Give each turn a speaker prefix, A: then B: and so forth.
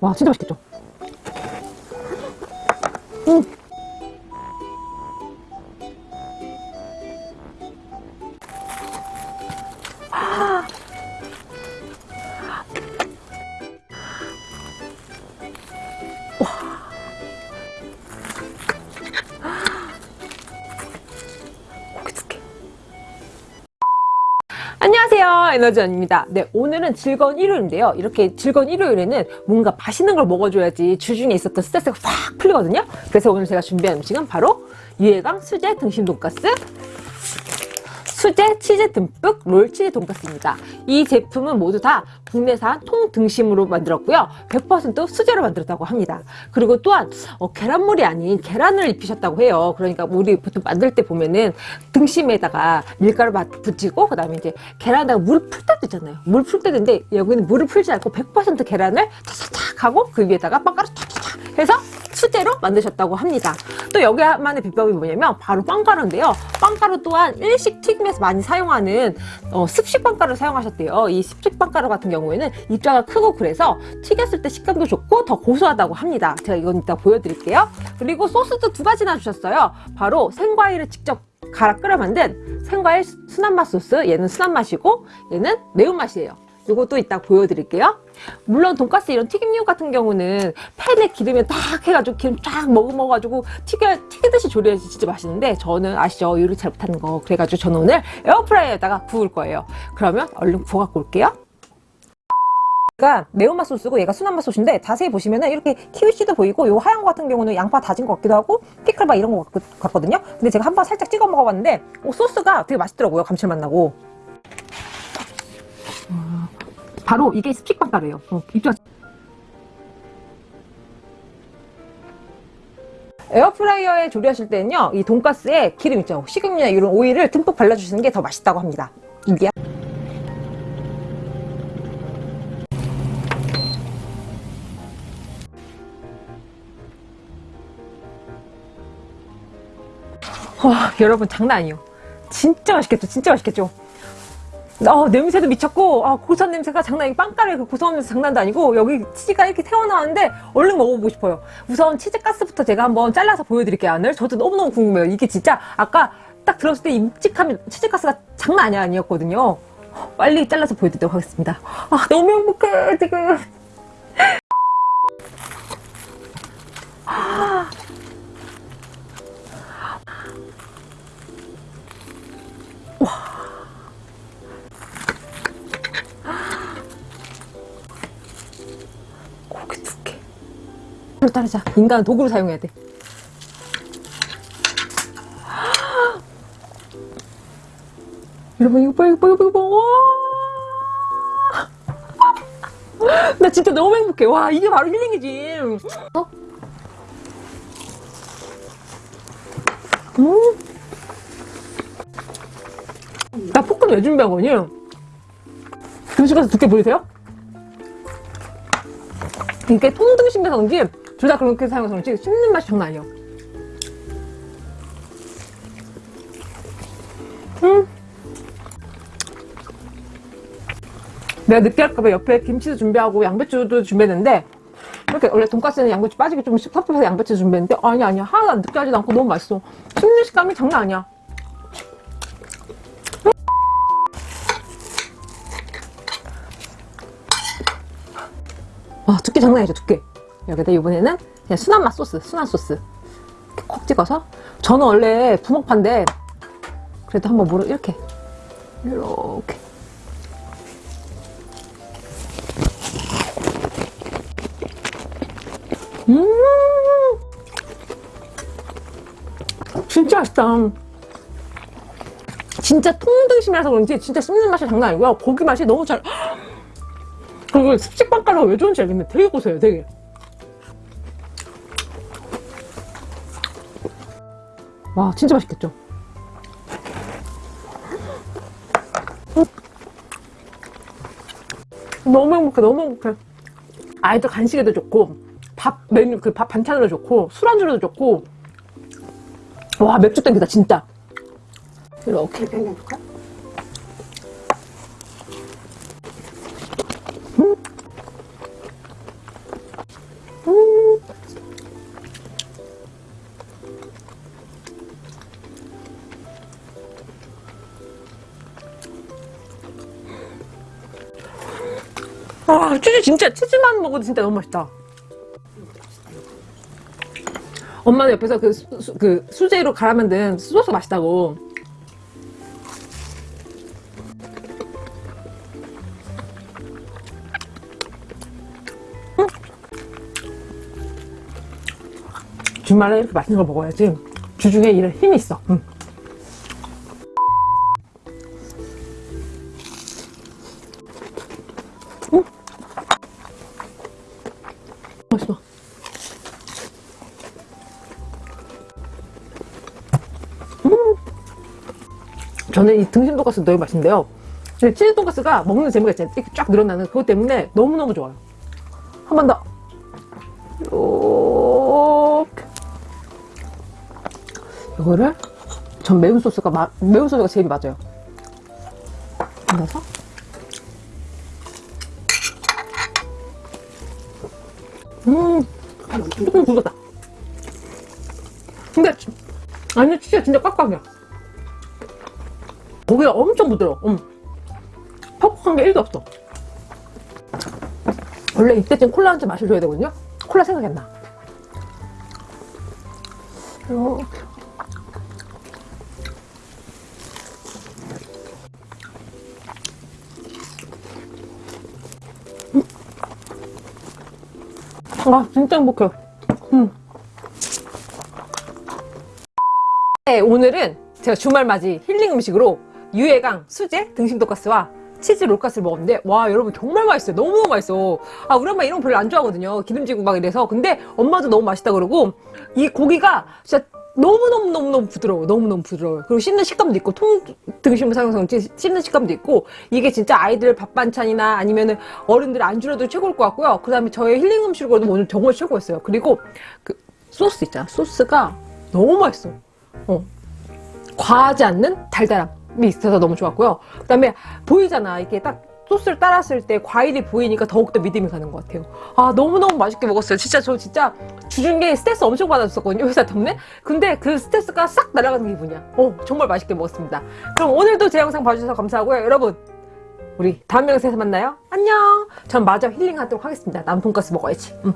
A: 와 진짜 맛있겠죠? 안녕하세요 에너지원입니다. 네 오늘은 즐거운 일요일인데요. 이렇게 즐거운 일요일에는 뭔가 맛있는 걸 먹어줘야지 주중에 있었던 스트레스가 확 풀리거든요. 그래서 오늘 제가 준비한 음식은 바로 유해강 수제 등심 돈가스 수제 치즈 듬뿍 롤치즈 돈가스입니다. 이 제품은 모두 다 국내산 통등심으로 만들었고요. 100% 수제로 만들었다고 합니다. 그리고 또한 어, 계란물이 아닌 계란을 입히셨다고 해요. 그러니까 우리 보통 만들 때 보면은 등심에다가 밀가루 붙이고 그 다음에 이제 계란에다가 물을 풀 때도 있잖아요. 물 풀 때도 있는데 여기는 물을 풀지 않고 100% 계란을 차차착 하고 그 위에다가 빵가루 탁탁탁 해서 수제로 만드셨다고 합니다. 또 여기만의 비법이 뭐냐면 바로 빵가루인데요. 빵가루 또한 일식 튀김에서 많이 사용하는 어, 습식 빵가루를 사용하셨대요. 이 습식 빵가루 같은 경우에는 입자가 크고 그래서 튀겼을 때 식감도 좋고 더 고소하다고 합니다. 제가 이건 이따 보여드릴게요. 그리고 소스도 두 가지나 주셨어요. 바로 생과일을 직접 갈아 끓여 만든 생과일 순한맛 소스 얘는 순한맛이고 얘는 매운맛이에요. 이것도 이따 보여드릴게요. 물론 돈가스 이런 튀김류 같은 경우는 팬에 기름에 딱 해가지고 기름 쫙 머금어가지고 튀겨, 튀기듯이 조리해야지 진짜 맛있는데 저는 아시죠? 요리 잘 못하는 거 그래가지고 저는 오늘 에어프라이어에다가 구울 거예요. 그러면 얼른 구워 갖고 올게요. 얘가 매운맛 소스고 얘가 순한맛 소스인데 자세히 보시면 은 이렇게 키위씨도 보이고 요 하얀 거 같은 경우는 양파 다진 것 같기도 하고 피클바 이런 거 같 거든요 근데 제가 한번 살짝 찍어 먹어봤는데 오, 소스가 되게 맛있더라고요 감칠맛 나고 바로 이게 스틱빵가루예요. 어, 입자. 에어프라이어에 조리하실 때는요, 이 돈가스에 기름 있죠. 식용유나 이런 오일을 듬뿍 발라주시는 게 더 맛있다고 합니다. 이게. 와, 여러분 장난 아니에요. 진짜 맛있겠죠? 진짜 맛있겠죠? 어, 냄새도 미쳤고 아, 고소한 냄새가 장난 아니고 빵가루의 그 고소한 냄새 장난도 아니고 여기 치즈가 이렇게 새어나왔는데 얼른 먹어보고 싶어요. 우선 치즈 가스부터 제가 한번 잘라서 보여드릴게요 안을. 저도 너무너무 궁금해요. 이게 진짜 아까 딱 들었을 때이 묵직함이 치즈 가스가 장난 아니야 아니었거든요. 빨리 잘라서 보여드리도록 하겠습니다. 아 너무 행복해 지금. 아. 따르자 인간은 도구로 사용해야 돼 여러분 이거 봐 이거 봐 이거 봐 와. 나 진짜 너무 행복해 와 이게 바로 힐링이지 어? 음. 나 포크는 왜 준비한 거니? 음식 가서 두께 보이세요? 이게 통등심에서 그런지 둘 다 그렇게 사용해서 그런지 씹는 맛이 장난 아니에요. 음. 내가 느끼할까봐 옆에 김치도 준비하고 양배추도 준비했는데 이렇게 원래 돈까스는 양배추 빠지게 좀 섭섭해서 양배추 준비했는데 아니 아니야. 하나도 느끼하지도 않고 너무 맛있어. 씹는 식감이 장난 아니야. 와 두께 장난 아니죠 두께 여기다 이번에는 그냥 순한 맛 소스 순한 소스. 이렇게 콕 찍어서. 저는 원래 부먹파인데 그래도 한번 물어 이렇게. 이렇게. 음! 진짜 맛있다. 진짜 통등심이라서 그런지 진짜 씹는 맛이 장난 아니고요. 고기 맛이 너무 잘 그리고 습식빵가루가 왜 좋은지 알겠네 되게 고소해요 되게 와 진짜 맛있겠죠? 너무 행복해 너무 행복해 아이들 간식에도 좋고 밥 메뉴 그 밥 반찬으로 좋고 술안주로도 좋고 와 맥주 땡기다 진짜 이렇게 해볼까? 아, 치즈 진짜 치즈만 먹어도 진짜 너무 맛있다. 엄마는 옆에서 그, 수, 수- 그 수제로 갈아 만든 소스 맛있다고. 음. 주말에 이렇게 맛있는 걸 먹어야지 주중에 일에 힘이 있어. 응. 저는 이 등심 돈가스 너무 맛있는데요. 근데 치즈 돈가스가 먹는 재미가 진짜 이렇게 쫙 늘어나는 그것 때문에 너무너무 좋아요. 한 번 더. 이렇게. 이거를 전 매운 소스가 마, 매운 소스가 제일 맞아요. 넣어서 음, 조금 굵었다. 근데 아니 진짜 진짜 꽉꽉이야. 고기가 엄청 부드러워. 음. 퍽퍽한 게 1도 없어. 원래 이때쯤 콜라 한 잔 마셔줘야 되거든요. 콜라 생각이 안 나. 음. 아, 진짜 행복해. 음. 네, 오늘은 제가 주말 맞이 힐링 음식으로 유해강 수제 등심 돈가스와 치즈 롤가스를 먹었는데 와 여러분 정말 맛있어요. 너무너무 맛있어. 아 우리 엄마 이런 거 별로 안 좋아하거든요. 기름지고 막 이래서. 근데 엄마도 너무 맛있다 그러고 이 고기가 진짜 너무너무너무너무 부드러워 너무너무 부드러워요. 그리고 씹는 식감도 있고 통 등심을 사용해서 씹는 식감도 있고 이게 진짜 아이들 밥 반찬이나 아니면은 어른들 안주로도 최고일 것 같고요. 그 다음에 저의 힐링 음식으로도 오늘 정말 최고였어요. 그리고 그 소스 있잖아. 소스가 너무 맛있어. 어. 과하지 않는 달달함이 있어서 너무 좋았고요. 그 다음에 보이잖아. 이렇게 딱 소스를 따랐을 때 과일이 보이니까 더욱더 믿음이 가는 것 같아요. 아, 너무너무 맛있게 먹었어요. 진짜 저 진짜 주중에 스트레스 엄청 받았었거든요. 회사 때문에. 근데 그 스트레스가 싹 날아가는 기분이야. 어, 정말 맛있게 먹었습니다. 그럼 오늘도 제 영상 봐주셔서 감사하고요. 여러분, 우리 다음 영상에서 만나요. 안녕. 전 마저 힐링하도록 하겠습니다. 남 돈가스 먹어야지. 음.